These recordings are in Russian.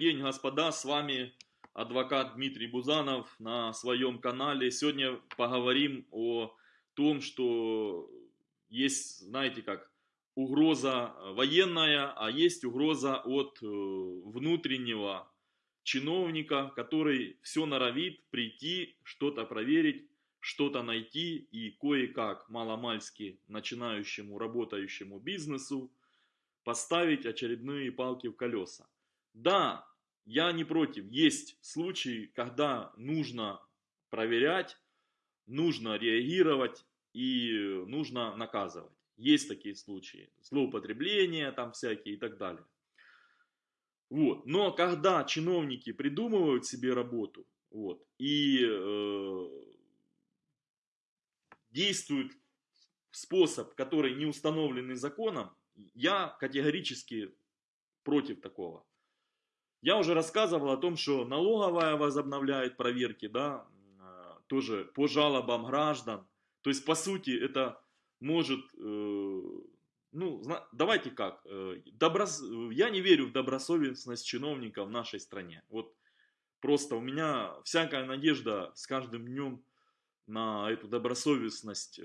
день, господа, с вами адвокат Дмитрий Бузанов на своем канале. Сегодня поговорим о том, что есть, знаете как, угроза военная, а есть угроза от э, внутреннего чиновника, который все норовит прийти, что-то проверить, что-то найти и кое-как маломальски начинающему работающему бизнесу поставить очередные палки в колеса. Да, я не против. Есть случаи, когда нужно проверять, нужно реагировать и нужно наказывать. Есть такие случаи. Злоупотребления там всякие и так далее. Вот. Но когда чиновники придумывают себе работу вот, и э, действуют способ, который не установленный законом, я категорически против такого. Я уже рассказывал о том, что налоговая возобновляет проверки, да, э, тоже по жалобам граждан. То есть, по сути, это может, э, ну, давайте как, э, доброс... я не верю в добросовестность чиновников в нашей стране. Вот просто у меня всякая надежда с каждым днем на эту добросовестность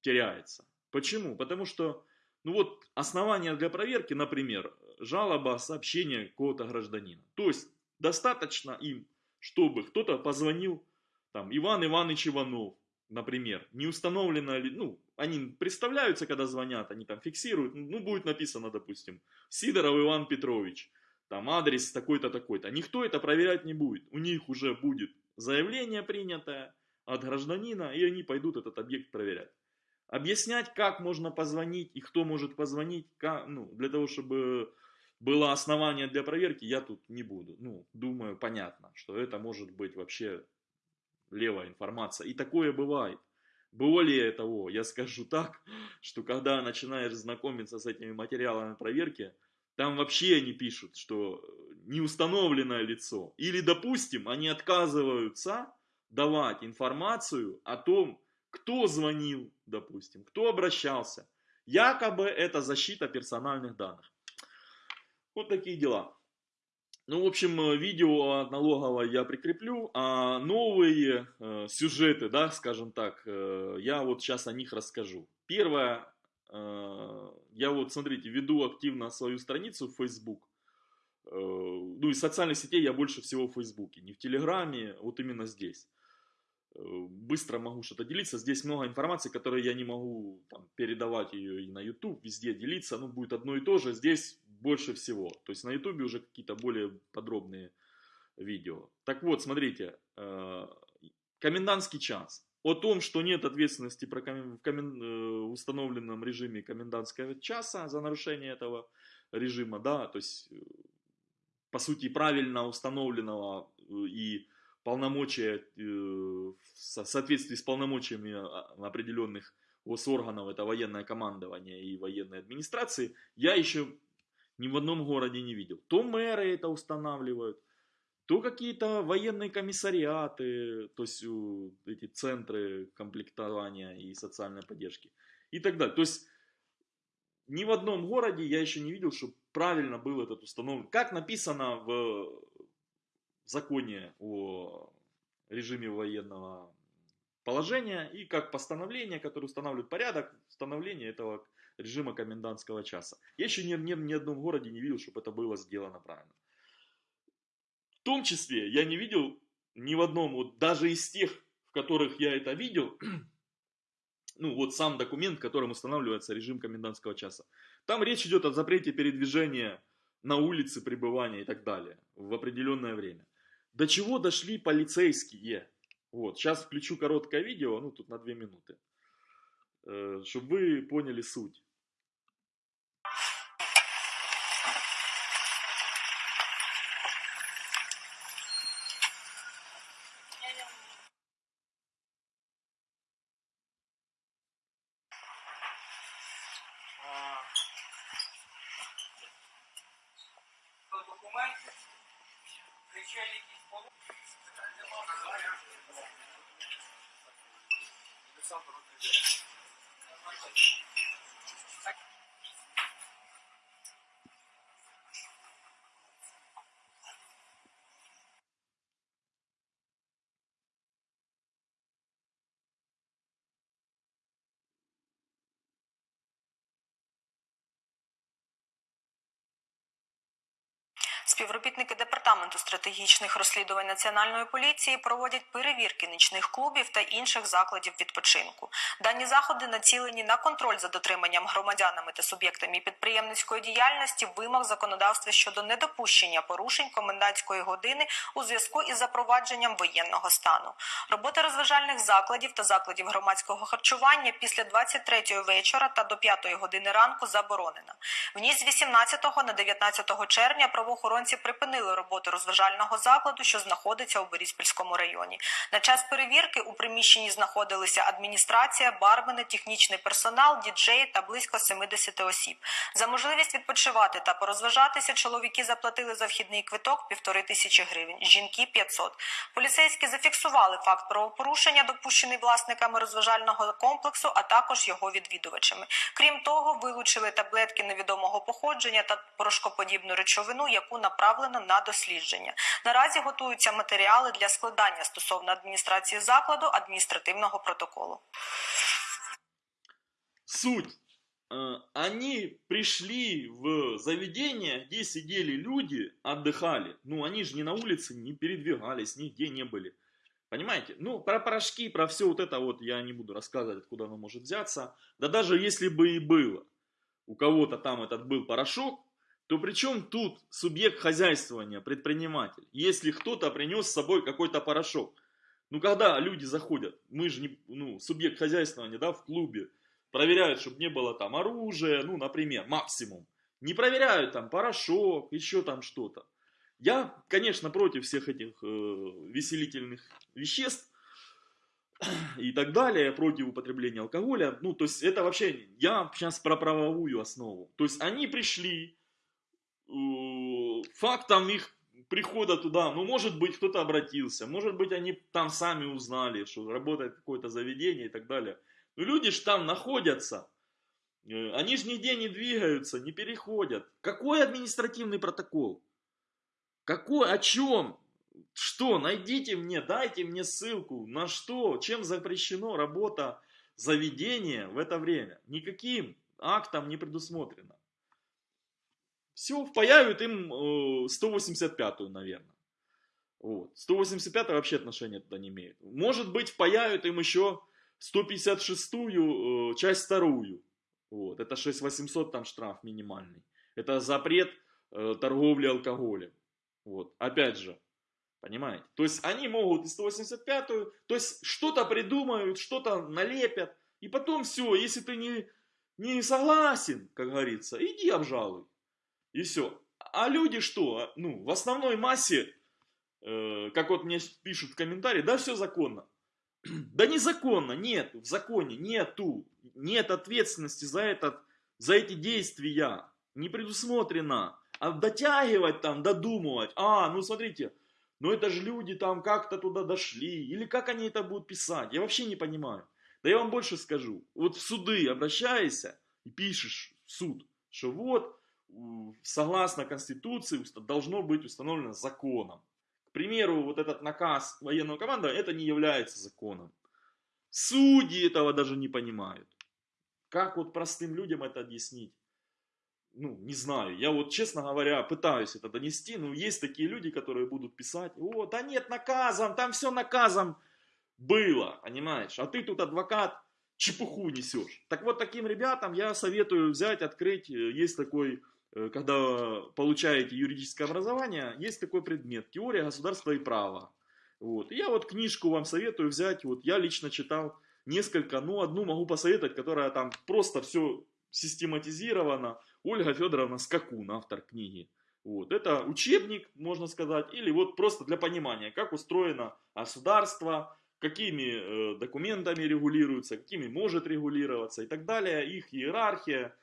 теряется. Почему? Потому что ну вот основания для проверки, например, жалоба, сообщение какого-то гражданина. То есть достаточно им, чтобы кто-то позвонил, там, Иван Иванович Иванов, например, не установлено ли, ну, они представляются, когда звонят, они там фиксируют, ну, будет написано, допустим, Сидоров Иван Петрович, там адрес такой-то, такой-то. Никто это проверять не будет. У них уже будет заявление принятое от гражданина, и они пойдут этот объект проверять. Объяснять, как можно позвонить и кто может позвонить, как, ну, для того, чтобы было основание для проверки, я тут не буду. Ну, думаю, понятно, что это может быть вообще левая информация. И такое бывает. Более того, я скажу так, что когда начинаешь знакомиться с этими материалами проверки, там вообще они пишут, что неустановленное лицо. Или, допустим, они отказываются давать информацию о том, кто звонил, допустим, кто обращался. Якобы это защита персональных данных. Вот такие дела. Ну, в общем, э, видео от налоговой я прикреплю, а новые э, сюжеты, да, скажем так, э, я вот сейчас о них расскажу. Первое, э, я вот, смотрите, веду активно свою страницу в Facebook. Э, ну, из социальных сетей я больше всего в Фейсбуке, не в Телеграме, вот именно здесь. Э, быстро могу что-то делиться. Здесь много информации, которой я не могу там, передавать ее и на YouTube, везде делиться. Ну, будет одно и то же. Здесь больше всего. То есть на YouTube уже какие-то более подробные видео. Так вот, смотрите. Э, комендантский час. О том, что нет ответственности комен... в. Э, установленном режиме комендантского часа за нарушение этого режима, да, то есть, по сути, правильно установленного и полномочия, э, в соответствии с полномочиями а, определенных госорганов, это военное командование и военной администрации, я еще ни в одном городе не видел. То мэры это устанавливают, то какие-то военные комиссариаты, то есть эти центры комплектования и социальной поддержки и так далее. То есть ни в одном городе я еще не видел, что правильно был этот установлен. Как написано в законе о режиме военного положения и как постановление, которое устанавливает порядок установления этого режима комендантского часа. Я еще ни, ни, ни одном городе не видел, чтобы это было сделано правильно. В том числе я не видел ни в одном, вот даже из тех, в которых я это видел, ну вот сам документ, которым устанавливается режим комендантского часа. Там речь идет о запрете передвижения на улице пребывания и так далее в определенное время. До чего дошли полицейские? Вот, сейчас включу короткое видео, ну тут на две минуты, э, чтобы вы поняли суть. Співробітники департаменту стратегічних розслідувань національної поліції проводять перевірки нічних клубів та інших закладів відпочинку. Дані заходи націлені на контроль за дотриманням громадянами та суб'єктами підприємницької діяльності вимог законодавства щодо недопущення порушень комендантської години у зв'язку із запровадженням воєнного стану. Робота розважальних закладів та закладів громадського харчування після 23 вечора та до 5 години ранку заборонена. В ніч з 18 на 19 червня правоохоронці припинили роботу розважального закладу, що знаходиться у Бориспільському районі. На час перевірки у приміщенні знаходилися адміністрація, бармени, технічний персонал, діджеї та близько 70 осіб. За можливість відпочивати та порозважатися чоловіки заплатили за вхідний квиток півтори тисячі гривень, жінки 500. Поліцейські зафіксували факт правопорушення, допущений власниками розважального комплексу, а також його відвідувачами. Крім того, вилучили таблетки невідомого походження та порошкоподібну речовину, яку направлено на дослідження. Наразі готуються матеріали для складання стосовно адміністрації закладу адміністративного протоколу. Суть. Э, Они пришли в заведение, где сидели люди, отдыхали. Ну, они же не на улице, не передвигались, нигде не были. Понимаете? Ну, про порошки, про все вот это вот я не буду рассказывать, откуда оно может взяться. Да даже если бы и было, у кого-то там этот был порошок, то при чем тут субъект хозяйствования, предприниматель, если кто-то принес с собой какой-то порошок? Ну, когда люди заходят, мы же не, ну, субъект хозяйствования, да, в клубе, проверяют, чтобы не было там оружия, ну, например, максимум. Не проверяют там порошок, еще там что-то. Я, конечно, против всех этих э, веселительных веществ и так далее, против употребления алкоголя. Ну, то есть это вообще, я сейчас про правовую основу. То есть они пришли, фактом их прихода туда, ну, может быть, кто-то обратился, может быть, они там сами узнали, что работает какое-то заведение и так далее. Но люди же там находятся, э, они же нигде не двигаются, не переходят. Какой административный протокол? Какой, о чем? Что? Найдите мне, дайте мне ссылку. На что? Чем запрещено работа заведения в это время? Никаким актом не предусмотрено. Все, впаяют им э, 185-ю, наверное. Вот. 185 вообще отношения туда не имеет. Может быть, впаяют им еще 156-ю, э, часть вторую. Вот. Это 6800 там штраф минимальный. Это запрет э, торговли алкоголем. Вот. Опять же, понимаете? То есть они могут и 185-ю, то есть что-то придумают, что-то налепят. И потом все, если ты не, не согласен, как говорится, иди обжалуй. И все. А люди что? Ну, в основной массе, э, как вот мне пишут в комментарии, да, все законно. Да незаконно, нет, в законе нету, нет ответственности за, этот, за эти действия, не предусмотрено. А дотягивать там, додумывать, а, ну смотрите, ну это же люди там как-то туда дошли, или как они это будут писать, я вообще не понимаю. Да я вам больше скажу, вот в суды обращайся и пишешь в суд, что вот, согласно Конституции, должно быть установлено законом. К примеру, вот этот наказ военного команда, это не является законом. Судьи этого даже не понимают. Как вот простым людям это объяснить? Ну, не знаю. Я вот, честно говоря, пытаюсь это донести, но есть такие люди, которые будут писать, о, да нет, наказом, там все наказом было, понимаешь? А ты тут адвокат, чепуху несешь. Так вот, таким ребятам я советую взять, открыть, э, есть такой, когда получаете юридическое образование, есть такой предмет, теория государства и права. Вот. Я вот книжку вам советую взять, вот я лично читал несколько, ну одну могу посоветовать, которая там просто все систематизировано. Ольга Федоровна Скакун, автор книги. Вот. Это учебник, можно сказать, или вот просто для понимания, как устроено государство, какими э, документами регулируется, какими может регулироваться и так далее, их иерархия,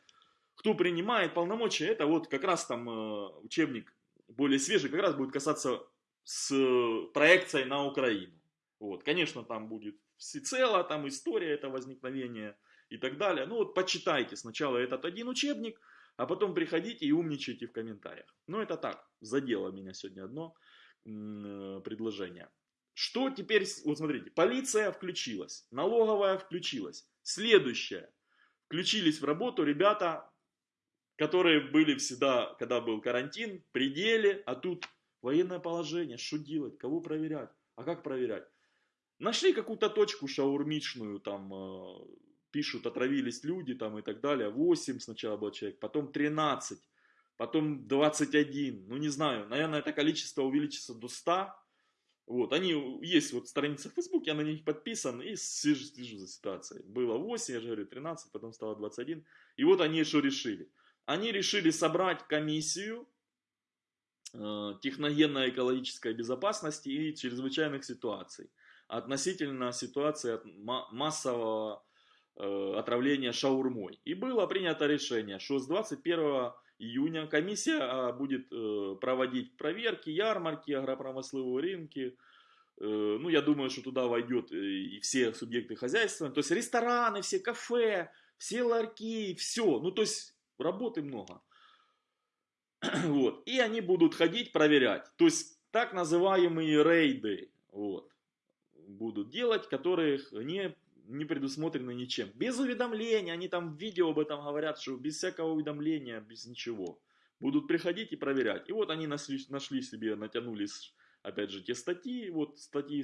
кто принимает полномочия, это вот как раз там э, учебник более свежий, как раз будет касаться с э, проекцией на Украину. Вот, конечно, там будет всецело, там история это возникновения и так далее. Ну вот почитайте сначала этот один учебник, а потом приходите и умничайте в комментариях. Ну это так, задело меня сегодня одно э, предложение. Что теперь, вот смотрите, полиция включилась, налоговая включилась. Следующее, включились в работу ребята которые были всегда, когда был карантин, пределе, а тут военное положение, что делать, кого проверять, а как проверять? Нашли какую-то точку шаурмичную, там э, пишут, отравились люди там и так далее, 8 сначала был человек, потом 13, потом 21, ну не знаю, наверное, это количество увеличится до 100, вот, они, есть вот страница в Фейсбуке, я на них подписан и слежу, слежу за ситуацией. Было 8, я же говорю, 13, потом стало 21. И вот они что решили. Они решили собрать комиссию э, техногенно-экологической безопасности и чрезвычайных ситуаций относительно ситуации массового э, отравления шаурмой. И было принято решение, что с 21 июня комиссия а, будет э, проводить проверки, ярмарки, агропромысловые рынки. Э, ну, я думаю, что туда войдет и все субъекты хозяйства. То есть рестораны, все кафе, все ларьки, все. Ну, то есть работы много. Вот. И они будут ходить проверять. То есть так называемые рейды вот, будут делать, которых не не предусмотрено ничем. Без уведомления, они там в видео об этом говорят, что без всякого уведомления, без ничего. Будут приходить и проверять. И вот они нашли, нашли себе, натянулись, опять же, те статьи, вот статьи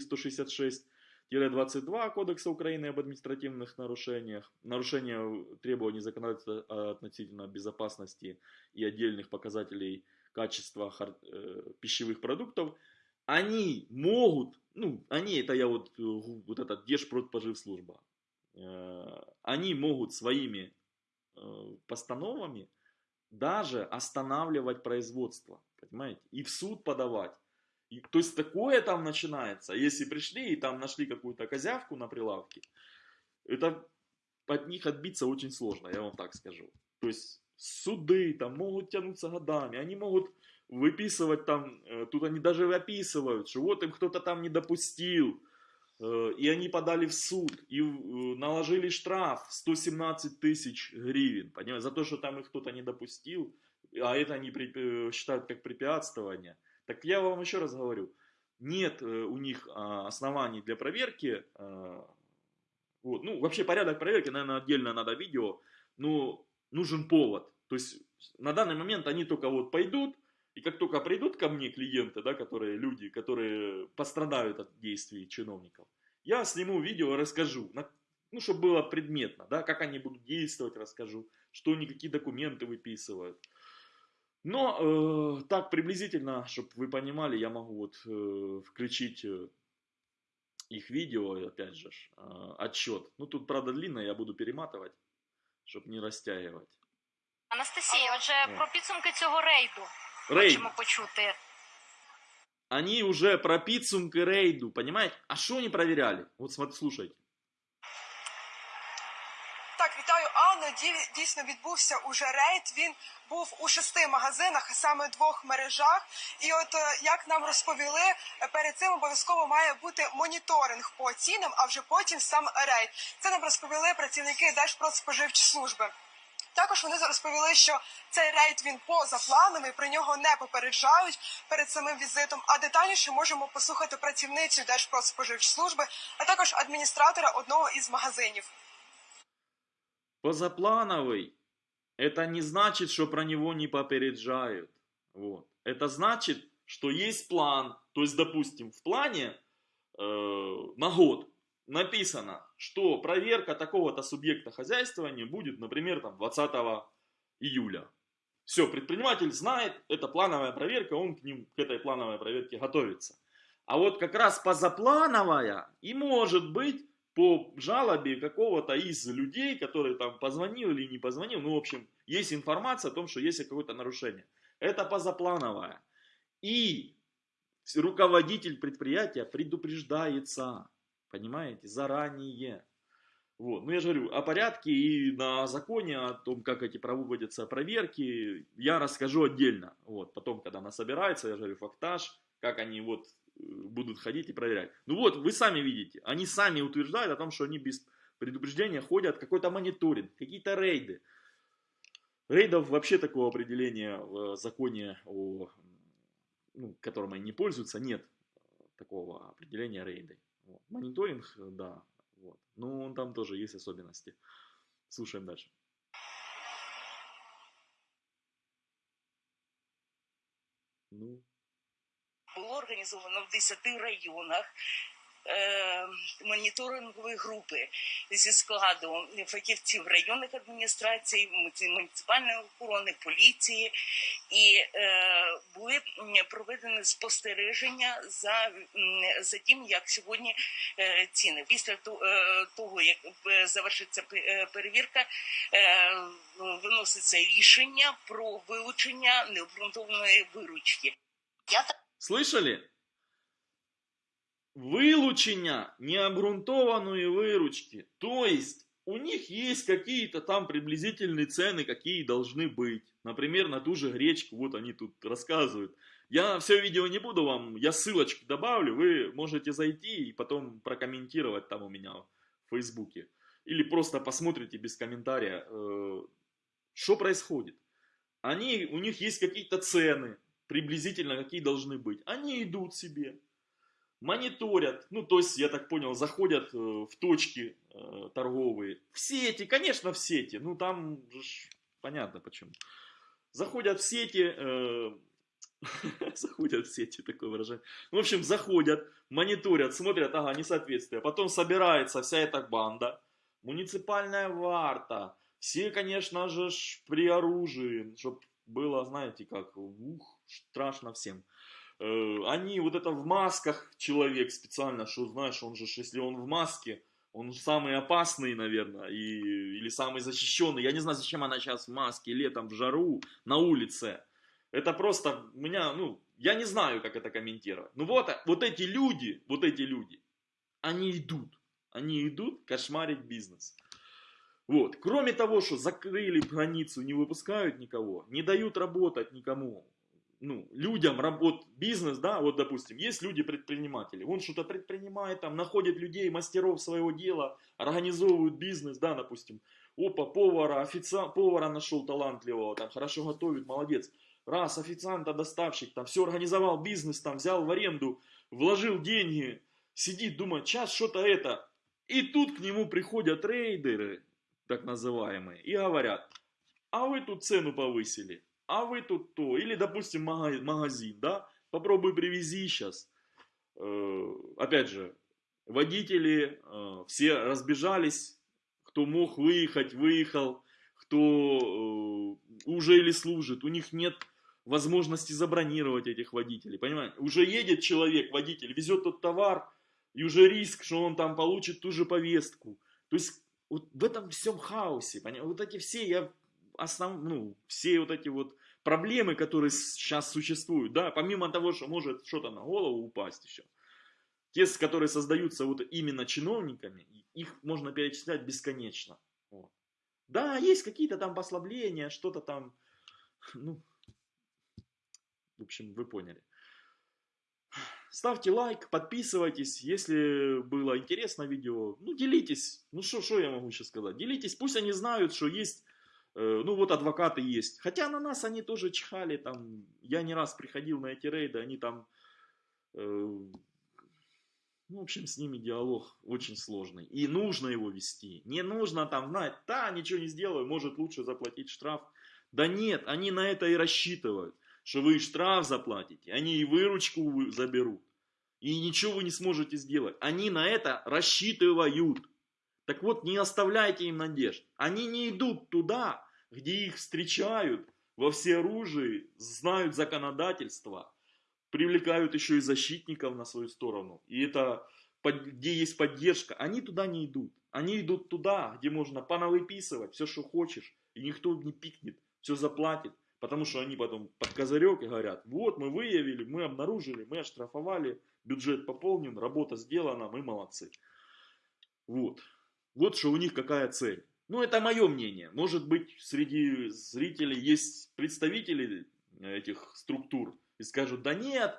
166-22 Кодекса Украины об административных нарушениях, нарушение требований законодательства относительно безопасности и отдельных показателей качества э, пищевых продуктов, они могут ну, они, это я вот, э, вот этот Держпродспоживслужба, э, они могут своими постановами даже останавливать производство, понимаете, и в суд подавать. И, то есть такое там начинается, если пришли и там нашли какую-то козявку на прилавке, это от них отбиться очень сложно, я вам так скажу. То есть суды там могут тянуться годами, они могут выписывать там, э, тут они даже описывают, что вот им кто-то там не допустил, э, и они подали в суд, и э, наложили штраф 117 тысяч гривен, понимаете, за то, что там их кто-то не допустил, а это они считают как препятствование. Так я вам еще раз говорю, нет у них а, оснований для проверки, вот, ну, вообще порядок проверки, наверное, отдельно надо видео, но нужен повод. То есть на данный момент они только вот пойдут, и как только придут ко мне клиенты, да, которые люди, которые пострадают от действий чиновников, я сниму видео и расскажу, ну, чтобы было предметно, да, как они будут действовать, расскажу, что они какие документы выписывают. Но э, так приблизительно, чтобы вы понимали, я могу вот э, включить э, их видео, опять же, э, отчет. Ну, тут, правда, длинно, я буду перематывать, чтобы не растягивать. Анастасія, отже, про підсумки цього рейду. Рейд. Хочемо почути. Они уже про підсумки рейду, понимаете? А что они проверяли? Вот смотрите, слушайте. Так, вітаю Анну. Ді- Дійсно відбувся уже рейд. Він був у шести магазинах, саме двох мережах. І от е, як нам розповіли, е, перед цим обов'язково має бути моніторинг по цінам, а вже потім сам рейд. Це нам розповіли працівники Держпродспоживслужби. Також вони розповіли, що цей рейд він поза планами, про нього не попереджають перед самим візитом. А детальніше можемо послухати працівницю Держпродспоживслужби, а також адміністратора одного із магазинів. Позаплановый, это не значит, что про него не попереджают. Вот. Это значит, что есть план. То есть, допустим, в плане э, на год написано, что проверка такого-то субъекта хозяйствования будет, например, там 20 июля. Все, предприниматель знает, это плановая проверка, он к, ним, к этой плановой проверке готовится. А вот как раз позаплановая и может быть по жалобе какого-то из людей, который там позвонил или не позвонил, ну, в общем, есть информация о том, что есть какое-то нарушение. Это позаплановая. И руководитель предприятия предупреждается Понимаете? Заранее. Вот. Ну, я же говорю, о порядке и на законе, о том, как эти проводятся проверки, я расскажу отдельно. Вот. Потом, когда она собирается, я же говорю, фактаж, как они вот будут ходить и проверять. Ну вот, вы сами видите, они сами утверждают о том, что они без предупреждения ходят, какой-то мониторинг, какие-то рейды. Рейдов вообще такого определения в законе, о, ну, которым они не пользуются, нет такого определения рейды. Вот. Мониторинг, да, вот. но там тоже есть особенности. Слушаем дальше. Ну, було організовано в 10 районах е, моніторингові групи зі складу фахівців районних адміністрацій, муніципальної охорони, поліції, і е, були проведені спостереження за, за тим, як сьогодні е, ціни. Після то- того, як завершиться перевірка, виноситься рішення про вилучення необґрунтованої виручки. Я Слышали? Вылучення необґрунтованной выручки. То есть, у них есть какие-то там приблизительные цены, какие должны быть. Например, на ту же гречку, вот они тут рассказывают. Я все видео не буду вам, я ссылочки добавлю, вы можете зайти и потом прокомментировать там у меня в Фейсбуке. Или просто посмотрите без комментария, э, что происходит. Они, у них есть какие-то цены, приблизительно какие должны быть. Они идут себе, мониторят, ну то есть, я так понял, заходят э, в точки э, торговые, в сети, конечно в сети, ну там же понятно почему. Заходят в сети, э, заходят в сети, такое выражение. В общем, заходят, мониторят, смотрят, ага, несоответствие. Потом собирается вся эта банда, муниципальная варта, все, конечно же, при оружии, чтобы было, знаете, как, ух, страшно всем. Э, Они вот это в масках человек специально, что знаешь, он же, если он в маске, он самый опасный, наверное, и, или самый защищенный. Я не знаю, зачем она сейчас в маске летом в жару на улице. Это просто меня, ну, я не знаю, как это комментировать. Ну вот, вот эти люди, вот эти люди, они идут, они идут кошмарить бизнес. Вот. Кроме того, что закрыли границу, не выпускают никого, не дают работать никому, ну, людям работ, бизнес, да, вот, допустим, есть люди-предприниматели, он что-то предпринимает, там, находит людей, мастеров своего дела, организовывают бизнес, да, допустим, опа, повара, официант, повара нашел талантливого, там, хорошо готовит, молодец, раз, официанта, доставщик, там, все организовал бизнес, там, взял в аренду, вложил деньги, сидит, думает, сейчас что-то это, и тут к нему приходят рейдеры, так называемые, и говорят, а вы тут цену повысили, а вы тут то, или, допустим, мага- магазин, да, попробуй привези сейчас. Опять же, водители э, все разбежались, кто мог выехать, выехал, кто э, уже или служит, у них нет возможности забронировать этих водителей, понимаете? Уже едет человек, водитель, везет тот товар, и уже риск, что он там получит ту же повестку. То есть вот в этом всем хаосе, понимаете? Вот эти все, я основ, ну, все вот эти вот проблемы, которые сейчас существуют, да, помимо того, что может что-то на голову упасть еще, те, которые создаются вот именно чиновниками, их можно перечислять бесконечно. Вот. Да, есть какие-то там послабления, что-то там, ну, в общем, вы поняли. Ставьте лайк, подписывайтесь, если было интересно видео, ну делитесь, ну что, я могу сейчас сказать, делитесь, пусть они знают, что есть, э, ну вот адвокаты есть, хотя на нас они тоже чихали, там, я не раз приходил на эти рейды, они там, э, ну, в общем, с ними диалог очень сложный, и нужно его вести, не нужно там знать, да, ничего не сделаю, может лучше заплатить штраф, да нет, они на это и рассчитывают, что вы штраф заплатите, они и выручку вы- заберут, и ничего вы не сможете сделать. Они на это рассчитывают. Так вот, не оставляйте им надежд. Они не идут туда, где их встречают во всеоружии, знают законодательство, привлекают еще и защитников на свою сторону. И это, где есть поддержка, они туда не идут. Они идут туда, где можно понавыписывать все, что хочешь, и никто не пикнет, все заплатит. Потому что они потом под козырек и говорят, вот мы выявили, мы обнаружили, мы оштрафовали, бюджет пополнен, работа сделана, мы молодцы. Вот. Вот что у них какая цель. Ну, это мое мнение. Может быть, среди зрителей есть представители этих структур и скажут, да нет,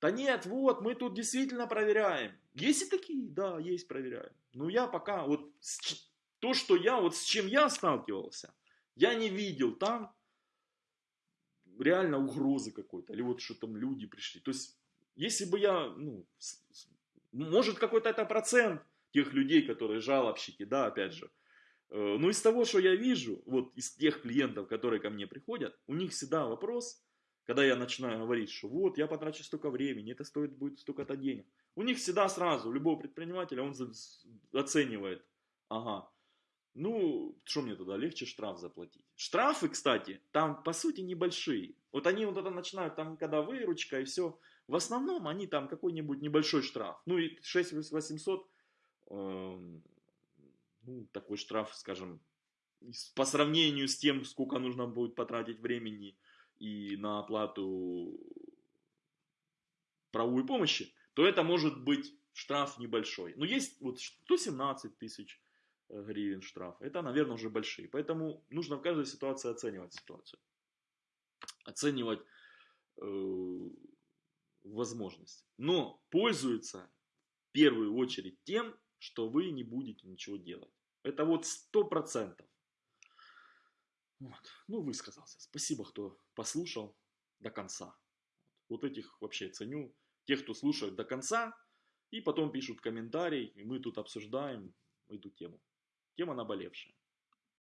да нет, вот, мы тут действительно проверяем. Есть и такие, да, есть, проверяем. Но я пока, вот, то, что я, вот с чем я сталкивался, я не видел там реально угрозы какой-то, или вот что там люди пришли. То есть, если бы я, ну, может какой-то это процент тех людей, которые жалобщики, да, опять же. Э, Но из того, что я вижу, вот из тех клиентов, которые ко мне приходят, у них всегда вопрос, когда я начинаю говорить, что вот, я потрачу столько времени, это стоит будет столько-то денег. У них всегда сразу, у любого предпринимателя, он оценивает, ага, ну, что мне тогда, легче штраф заплатить. Штрафы, кстати, там по сути небольшие. Вот они вот это начинают, там, когда выручка и все, в основном они там какой-нибудь небольшой штраф. Ну и 6800, эм, ну, такой штраф, скажем, по сравнению с тем, сколько нужно будет потратить времени и на оплату правовой помощи, то это может быть штраф небольшой. Но есть вот 117 тысяч э, гривен штраф. Это, наверное, уже большие. Поэтому нужно в каждой ситуации оценивать ситуацию. Оценивать э, возможность. Но пользуется в первую очередь тем, что вы не будете ничего делать. Это вот сто процентов. Вот. Ну, высказался. Спасибо, кто послушал до конца. Вот этих вообще ценю. Тех, кто слушает до конца, и потом пишут комментарий, и мы тут обсуждаем эту тему. Тема наболевшая.